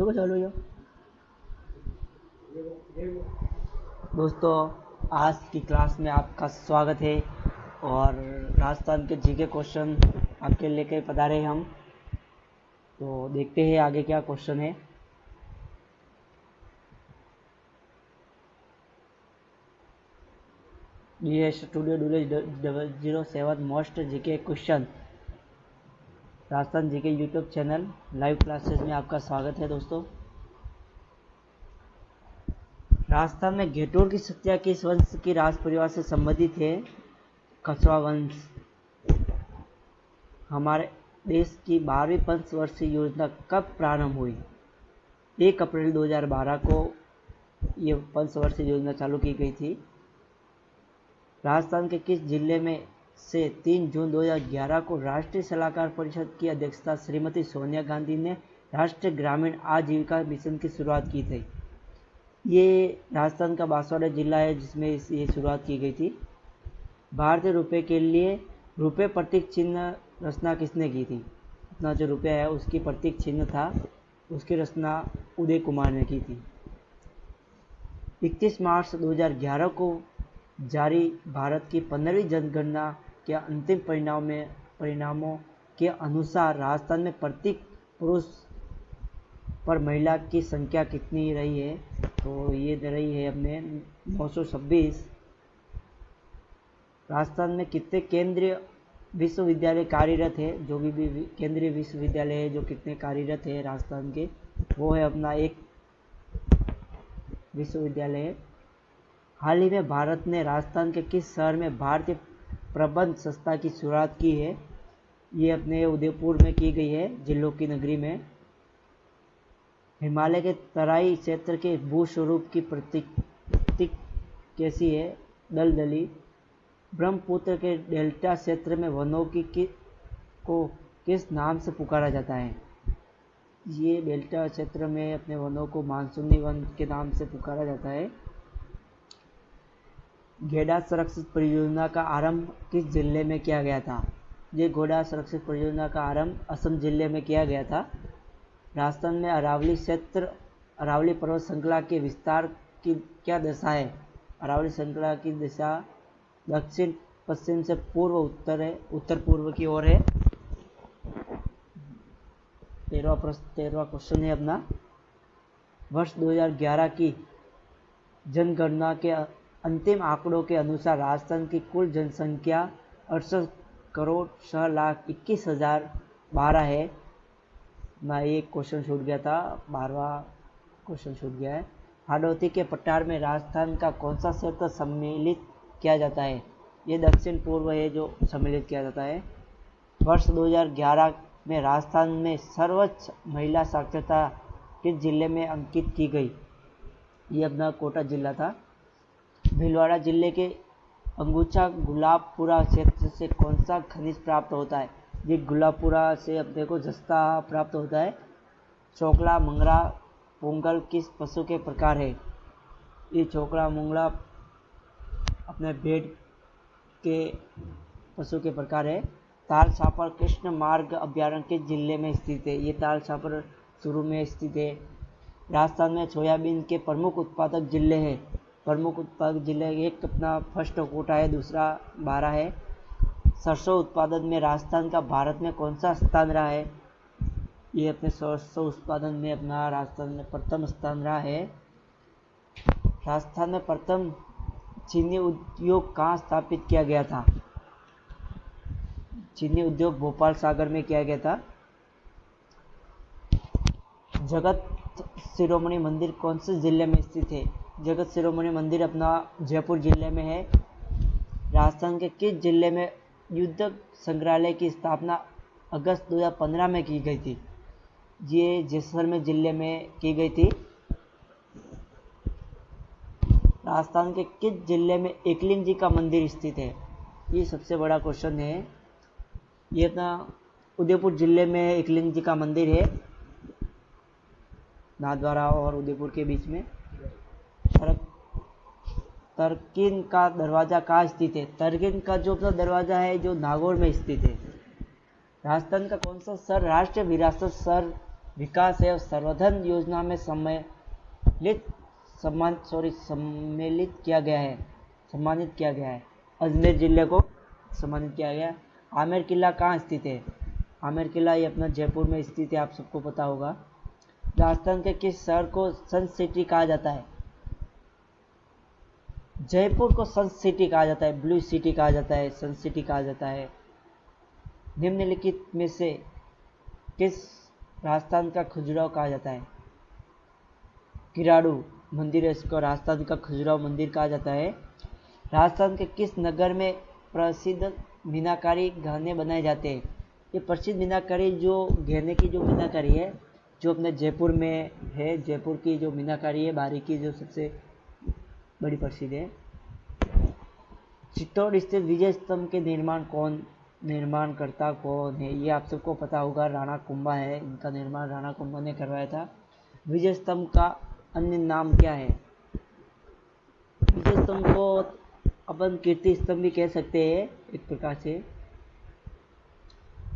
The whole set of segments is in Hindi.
देखो चलो यो दोस्तों, आज की क्लास में आपका स्वागत है और राजस्थान के जीके क्वेश्चन आपके लेके पधारे हम। तो देखते हैं आगे क्या क्वेश्चन है। Studio double zero seven most GK question Rajasthan G K YouTube channel live classes में आपका स्वागत है दोस्तों। राजस्थान में घेटोर की सत्या किस वंश की राज परिवार से संबंधित है? कछवा वंश। हमारे देश की बारहवीं पंचवर्षीय योजना कब प्रारंभ हुई? एक अप्रैल 2012 को ये पंचवर्षीय योजना चालू की गई थी। राजस्थान के किस ज़िले में से 3 जून 2011 को राष्ट्रीय सलाहकार परिषद की अध्यक्षता श्रीमती सोनिया गांधी ने राष्ट्रीय ग्रामीण आजीविका मिशन की शुरुआत की थी। ये राजस्थान का बांसवाड़ा जिला है जिसमें ये शुरुआत की गई थी। भारतीय रुपये के लिए रुपये प्रतीक चिन्ह रचना किसने की थी? अपना जो रुपया है, उसकी प्रतीक चिन्ह था, उसकी रचना उदय कुमार ने की थी। 31 मार्च 2011 को जारी भारत की पंद्रहवीं जनगणना के अंतिम परिणाम में परिणामों के अनुसार राजस्थान में प्रत्येक पुरुष पर महिला की संख्या कितनी रही है? तो ये दे रही है अपने नौ राजस्थान में कितने केंद्रीय विश्वविद्यालय कार्यरत है? जो भी, भी केंद्रीय विश्वविद्यालय है जो कितने कार्यरत है राजस्थान के वो है अपना एक विश्वविद्यालय। हाल ही में भारत ने राजस्थान के किस शहर में भारतीय प्रबंध संस्था की शुरुआत की है। ये अपने उदयपुर में की गई है जिलों की नगरी में। हिमालय के तराई क्षेत्र के भू स्वरूप की प्रतीक कैसी है? दलदली ब्रह्मपुत्र के डेल्टा क्षेत्र में वनों की कि, को किस नाम से पुकारा जाता है? ये डेल्टा क्षेत्र में अपने वनों को मानसूनी वन के नाम से पुकारा जाता है। घेड़ा संरक्षित परियोजना का आरंभ किस ज़िले में किया गया था? ये घोड़ा संरक्षित परियोजना का आरंभ असम ज़िले में किया गया था। राजस्थान में अरावली क्षेत्र, अरावली पर्वत श्रृंखला के विस्तार की क्या दशा है? अरावली श्रृंखला की दिशा दक्षिण, पश्चिम से पूर्व, उत्तर है, उत्तर पूर्व की ओर है। तेरहवा प्रश्न तेरहवा क्वेश्चन है अपना। वर्ष 2011 की जनगणना के अंतिम आंकड़ों के अनुसार राजस्थान की कुल जनसंख्या अड़सठ करोड़ छः लाख इक्कीस हज़ार बारह है। ना एक क्वेश्चन छूट गया था, बारहवा क्वेश्चन छूट गया है। हाडोती के पठार में राजस्थान का कौन सा क्षेत्र सम्मिलित किया जाता है? ये दक्षिण पूर्व है जो सम्मिलित किया जाता है। वर्ष 2011 में राजस्थान में सर्वोच्च महिला साक्षरता किस ज़िले में अंकित की गई? ये अपना कोटा जिला था। भीलवाड़ा ज़िले के अंगूछा गुलाबपुरा क्षेत्र से कौन सा खनिज प्राप्त होता है? ये गुलाबपुरा से अपने को जस्ता प्राप्त होता है। चोकला, मंगरा, पोंगल किस पशु के प्रकार है? ये चोकला मुंगला अपने भेड़ के पशु के प्रकार है। ताल छापर कृष्ण मार्ग अभ्यारण्य के ज़िले में स्थित है। ये ताल छापर शुरू में स्थित है। राजस्थान में सोयाबीन के प्रमुख उत्पादक ज़िले हैं। प्रमुख उत्पादक ज़िले एक अपना फ़र्स्ट कोटा है, दूसरा बारह है। सरसों उत्पादन में राजस्थान का भारत में कौन सा स्थान रहा है? ये अपने सरसों उत्पादन में अपना राजस्थान में प्रथम स्थान रहा है। राजस्थान में प्रथम चीनी उद्योग कहाँ स्थापित किया गया था? चीनी उद्योग भोपाल सागर में किया गया था। जगत शिरोमणि मंदिर कौन से ज़िले में स्थित है? जगत शिरोमणि मंदिर अपना जयपुर ज़िले में है। राजस्थान के किस ज़िले में युद्ध संग्रहालय की स्थापना अगस्त 2015 में की गई थी? ये जैसलमेर ज़िले में की गई थी। राजस्थान के किस ज़िले में एकलिंग जी का मंदिर स्थित है? ये सबसे बड़ा क्वेश्चन है। ये अपना उदयपुर ज़िले में एकलिंग जी का मंदिर है। नाथद्वारा और उदयपुर के बीच में। तरकिन का दरवाज़ा कहाँ स्थित है? तरकिन का जो अपना दरवाज़ा है, जो नागौर में स्थित है। राजस्थान का कौन सा सर, राष्ट्रीय विरासत सर विकास एवं सर्वधन योजना में सम्मिलित सम्मान सॉरी सम्मिलित किया गया है, सम्मानित किया गया है। अजमेर ज़िले को सम्मानित किया गया। आमेर किला कहाँ स्थित है? आमेर किला ये अपना जयपुर में स्थित है, आप सबको पता होगा। राजस्थान के किस शहर को सन सिटी कहा जाता है? जयपुर को सन सिटी कहा जाता है ब्लू सिटी कहा जाता है सन सिटी कहा जाता है। निम्नलिखित में से किस राजस्थान का खजुराव कहा जाता है? किराड़ू मंदिर है, इसको राजस्थान का खजुराव मंदिर कहा जाता है। राजस्थान के किस नगर में प्रसिद्ध मीनाकारी गहने बनाए जाते हैं? ये प्रसिद्ध मीनाकारी जो गहने की जो मीनाकारी है, जो अपने जयपुर में है, जयपुर की जो मीनाकारी है बारी की जो सबसे बड़ी प्रसिद्ध है। चित्तौड़ स्थित विजय स्तंभ के निर्माण कौन निर्माण करता कौन है, ये आप सबको पता होगा। राणा कुंभा है, इनका निर्माण राणा कुंभा ने करवाया था। विजय स्तंभ का अन्य नाम क्या है? विजय स्तंभ को अपन कीर्ति स्तंभ भी कह सकते हैं, एक प्रकार से।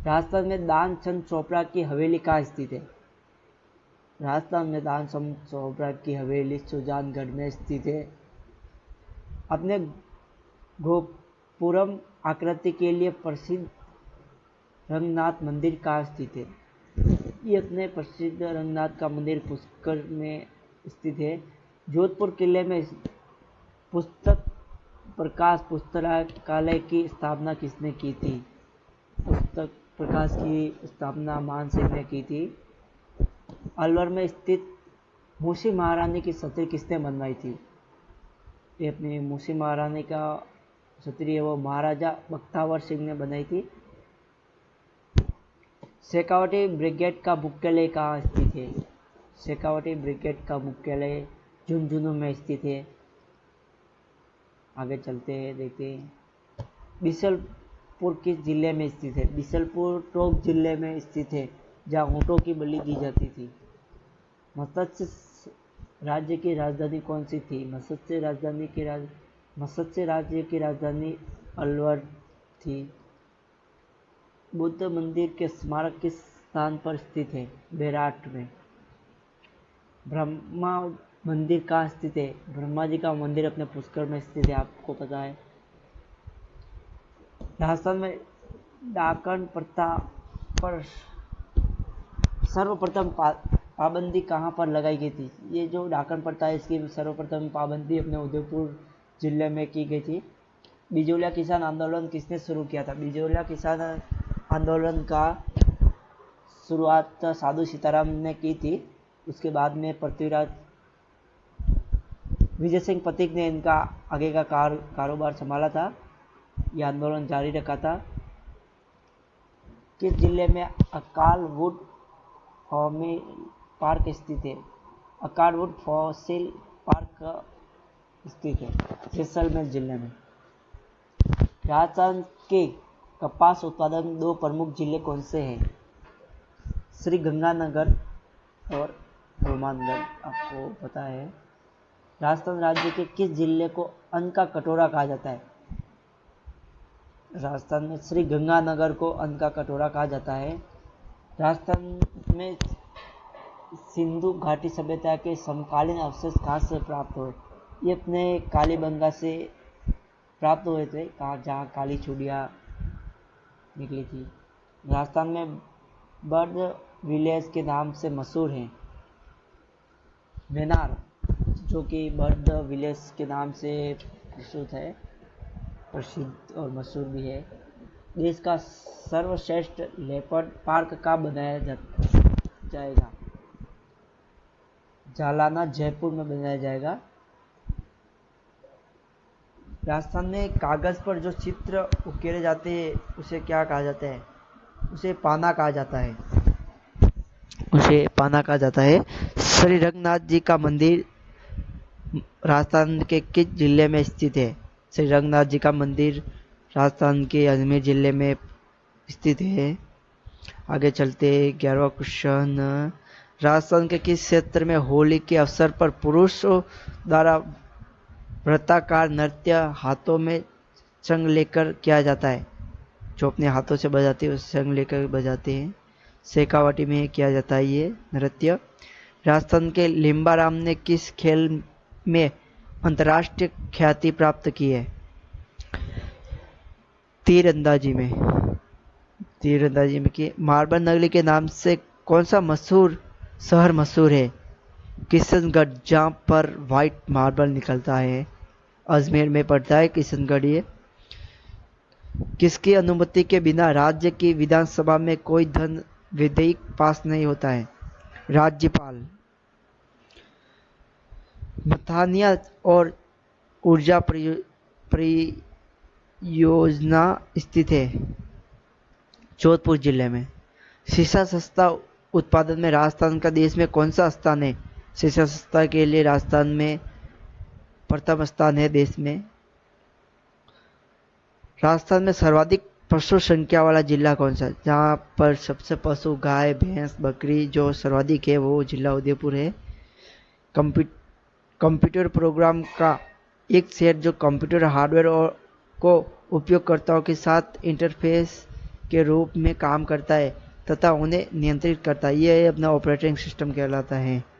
राजस्थान में दान चंद चोपड़ा की हवेली कहाँ स्थित है? राजस्थान में दान चंद चोपड़ा की हवेली सुजानगढ़ में स्थित है। अपने गोपुरम आकृति के लिए प्रसिद्ध रंगनाथ मंदिर कहाँ स्थित है? ये अपने प्रसिद्ध रंगनाथ का मंदिर पुष्कर में स्थित है। जोधपुर किले में पुस्तक प्रकाश पुस्तकालय की स्थापना किसने की थी? पुस्तक प्रकाश की स्थापना मान सिंह ने की थी। अलवर में स्थित मूसी महारानी की छतरी किसने बनवाई थी? ये अपनी मूसी महारानी का है वो महाराजा बख्तावर सिंह ने बनाई थी। शेखावटी ब्रिगेड का मुख्यालय कहाँ स्थित है? शेखावटी ब्रिगेड का मुख्यालय झुंझुनू में स्थित है। आगे चलते हैं, देखते हैं। बिसलपुर किस ज़िले में स्थित है? बिसलपुर टोक ज़िले में स्थित है, जहाँ ऊँटों की बलि दी जाती थी। मत्स्य राज्य की राजधानी कौन सी थी? मत्स्य राजधानी की राज, मत्स्य राज्य की राजधानी अलवर थी। बुद्ध मंदिर के स्मारक किस स्थान पर स्थित है? बेराट में। ब्रह्मा मंदिर कहाँ स्थित है? ब्रह्मा जी का मंदिर अपने पुष्कर में स्थित है, आपको पता है। राजस्थान में डाकन प्रथा पर सर्वप्रथम पाबंदी कहाँ पर लगाई गई थी? ये जो डाकन प्रथा है, इसकी सर्वप्रथम पाबंदी अपने उदयपुर ज़िले में की गई थी। बिजोलिया किसान आंदोलन किसने शुरू किया था? बिजोलिया किसान आंदोलन का शुरुआत साधु सीताराम ने की थी। उसके बाद में पृथ्वीराज विजय सिंह पथिक ने इनका आगे का कार, कारोबार संभाला था। यह आंदोलन जारी रखा था। किस ज़िले में अकाल वुड पार्क स्थित है। अकाल वुड फॉसिल पार्क स्थित है, जैसलमेर ज़िले में। राजस्थान के कपास उत्पादन दो प्रमुख ज़िले कौन से हैं? श्री गंगानगर और हनुमानगढ़, आपको पता है। राजस्थान राज्य के किस ज़िले को अन्न का कटोरा कहा जाता है? राजस्थान में श्री गंगानगर को अन्न का कटोरा कहा जाता है। राजस्थान में सिंधु घाटी सभ्यता के समकालीन अवशेष कहाँ से प्राप्त हुए? ये अपने कालीबंगा से प्राप्त हुए थे। कहाँ जहाँ काली चूड़िया निकली थी। राजस्थान में बर्ड विलेज के नाम से मशहूर हैं। मेनार जो कि बर्ड विलेज के नाम से प्रसिद्ध है, प्रसिद्ध और मशहूर भी है। देश का सर्वश्रेष्ठ लेपर्ड पार्क का बनाया जाएगा? जालाना जयपुर में बनाया जाएगा। राजस्थान में कागज़ पर जो चित्र उकेरे जाते हैं, उसे क्या कहा जाता है? उसे पाना कहा जाता है। उसे पाना कहा जाता है। श्री रंगनाथ जी का मंदिर राजस्थान के किस ज़िले में स्थित है? श्री रंगनाथ जी का मंदिर राजस्थान के अजमेर ज़िले में स्थित है। आगे चलते ग्यारहवा क्वेश्चन। राजस्थान के किस क्षेत्र में होली के अवसर पर पुरुषों द्वारा वृत्ताकार नृत्य हाथों में चंग लेकर किया जाता है? जो अपने हाथों से बजाते हैं, उस चंग लेकर बजाते हैं। शेखावाटी में किया जाता है ये नृत्य। राजस्थान के लिम्बाराम ने किस खेल में अंतर्राष्ट्रीय ख्याति प्राप्त की है? तीरंदाजी में। तीरंदाजी में की मार्बल नगरी के नाम से कौन सा मशहूर शहर मशहूर है। किशनगढ़ जहाँ पर वाइट मार्बल निकलता है। अजमेर में पड़ता है किशनगढ़ ये। किसकी अनुमति के बिना राज्य की विधानसभा में कोई धन विधेयक पास नहीं होता है? राज्यपाल। मथानिया और ऊर्जा परियोजना स्थित है जोधपुर ज़िले में। शीशा सस्ता उत्पादन में राजस्थान का देश में कौन सा स्थान है? शिक्षा संस्था के लिए राजस्थान में प्रथम स्थान है देश में। राजस्थान में सर्वाधिक पशु संख्या वाला जिला कौन सा जहाँ पर सबसे पशु गाय, भैंस, बकरी जो सर्वाधिक है, वो जिला उदयपुर है। कंप्यूटर प्रोग्राम का एक सेट जो कंप्यूटर हार्डवेयर और को उपयोगकर्ताओं के साथ इंटरफेस के रूप में काम करता है। तथा उन्हें नियंत्रित करता है। यह अपना ऑपरेटिंग सिस्टम कहलाता है।